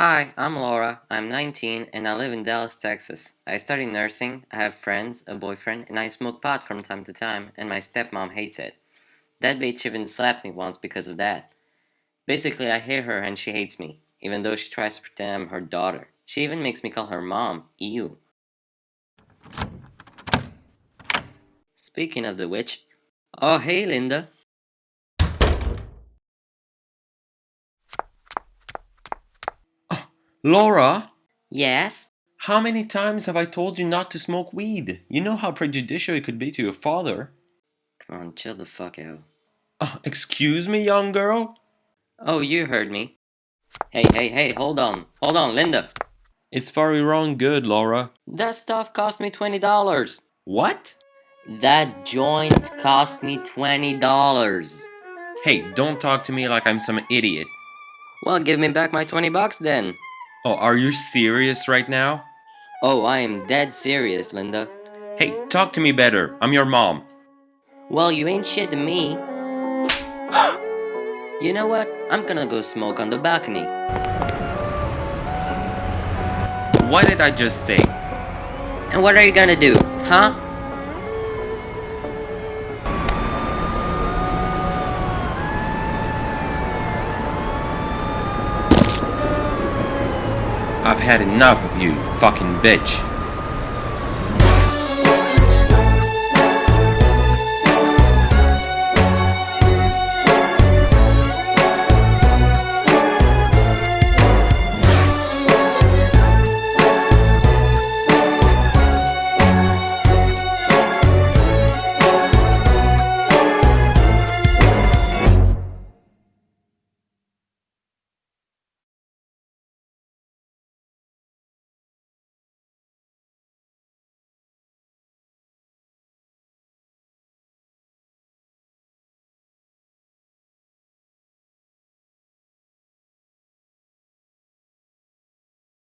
Hi, I'm Laura. I'm 19 and I live in Dallas, Texas. I study nursing, I have friends, a boyfriend, and I smoke pot from time to time, and my stepmom hates it. That bitch even slapped me once because of that. Basically, I hate her and she hates me, even though she tries to pretend I'm her daughter. She even makes me call her mom. Ew. Speaking of the witch. Oh, hey, Linda. Laura, Yes? how many times have I told you not to smoke weed? You know how prejudicial it could be to your father. Come on, chill the fuck out. Uh, excuse me, young girl? Oh, you heard me. Hey, hey, hey, hold on. Hold on, Linda. It's very wrong good, Laura. That stuff cost me $20. What? That joint cost me $20. Hey, don't talk to me like I'm some idiot. Well, give me back my 20 bucks then. Oh, are you serious right now? Oh, I am dead serious, Linda. Hey, talk to me better. I'm your mom. Well, you ain't shit to me. you know what? I'm gonna go smoke on the balcony. What did I just say? And what are you gonna do, huh? I've had enough of you, fucking bitch.